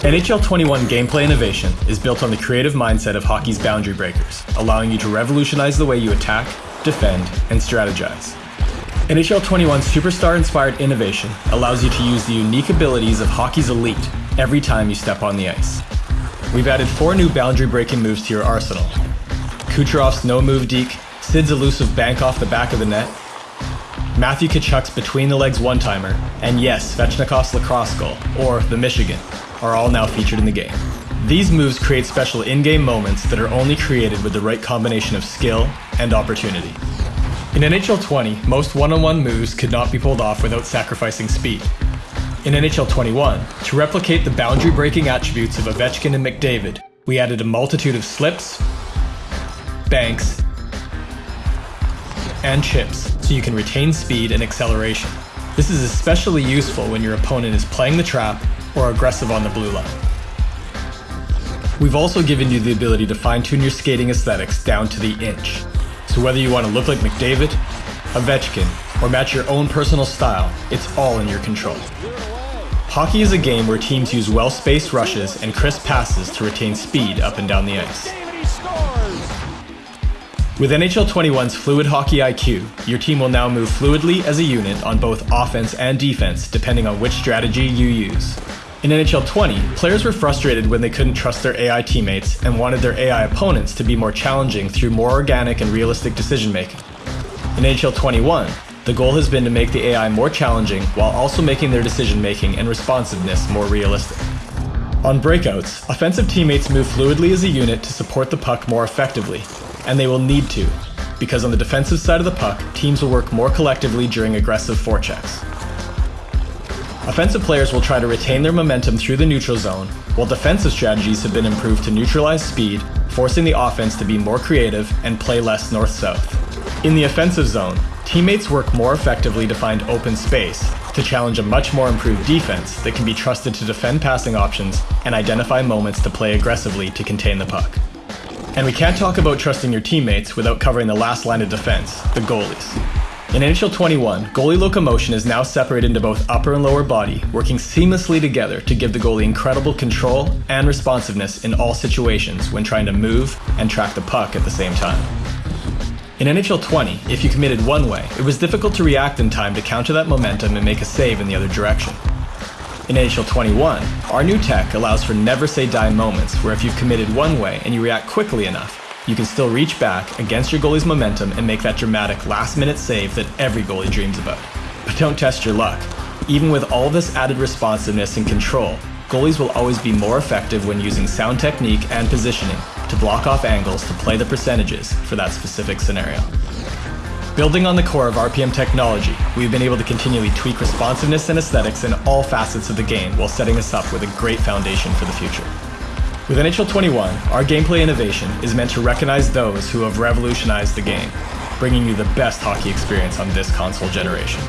NHL 21 gameplay innovation is built on the creative mindset of hockey's boundary breakers, allowing you to revolutionize the way you attack, defend, and strategize. NHL 21's superstar inspired innovation allows you to use the unique abilities of hockey's elite every time you step on the ice. We've added four new boundary breaking moves to your arsenal Kucherov's no move deke, Sid's elusive bank off the back of the net, Matthew Tkachuk's between the legs one timer, and yes, Svechnikov's lacrosse goal, or the Michigan, are all now featured in the game. These moves create special in game moments that are only created with the right combination of skill and opportunity. In NHL 20, most one on one moves could not be pulled off without sacrificing speed. In NHL 21, to replicate the boundary breaking attributes of Ovechkin and McDavid, we added a multitude of slips, banks, and chips so you can retain speed and acceleration. This is especially useful when your opponent is playing the trap or aggressive on the blue line. We've also given you the ability to fine tune your skating aesthetics down to the inch. So whether you want to look like McDavid, Ovechkin, or match your own personal style, it's all in your control. Hockey is a game where teams use well spaced rushes and crisp passes to retain speed up and down the ice. With NHL 21's Fluid Hockey IQ, your team will now move fluidly as a unit on both offense and defense depending on which strategy you use. In NHL 20, players were frustrated when they couldn't trust their AI teammates and wanted their AI opponents to be more challenging through more organic and realistic decision making. In NHL 21, the goal has been to make the AI more challenging while also making their decision making and responsiveness more realistic. On breakouts, offensive teammates move fluidly as a unit to support the puck more effectively, and they will need to, because on the defensive side of the puck, teams will work more collectively during aggressive forechecks. Offensive players will try to retain their momentum through the neutral zone, while defensive strategies have been improved to neutralize speed, forcing the offense to be more creative and play less north south. In the offensive zone, teammates work more effectively to find open space, to challenge a much more improved defense that can be trusted to defend passing options and identify moments to play aggressively to contain the puck. And we can't talk about trusting your teammates without covering the last line of defense, the goalies. In NHL 21, goalie locomotion is now separated into both upper and lower body, working seamlessly together to give the goalie incredible control and responsiveness in all situations when trying to move and track the puck at the same time. In NHL 20, if you committed one way, it was difficult to react in time to counter that momentum and make a save in the other direction. In NHL 21, our new tech allows for never say die moments where if you've committed one way and you react quickly enough, you can still reach back against your goalie's momentum and make that dramatic last minute save that every goalie dreams about. But don't test your luck. Even with all this added responsiveness and control, goalies will always be more effective when using sound technique and positioning to block off angles to play the percentages for that specific scenario. Building on the core of RPM technology, we've been able to continually tweak responsiveness and aesthetics in all facets of the game while setting us up with a great foundation for the future. With NHL 21, our gameplay innovation is meant to recognize those who have revolutionized the game, bringing you the best hockey experience on this console generation.